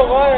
Oh, ouais.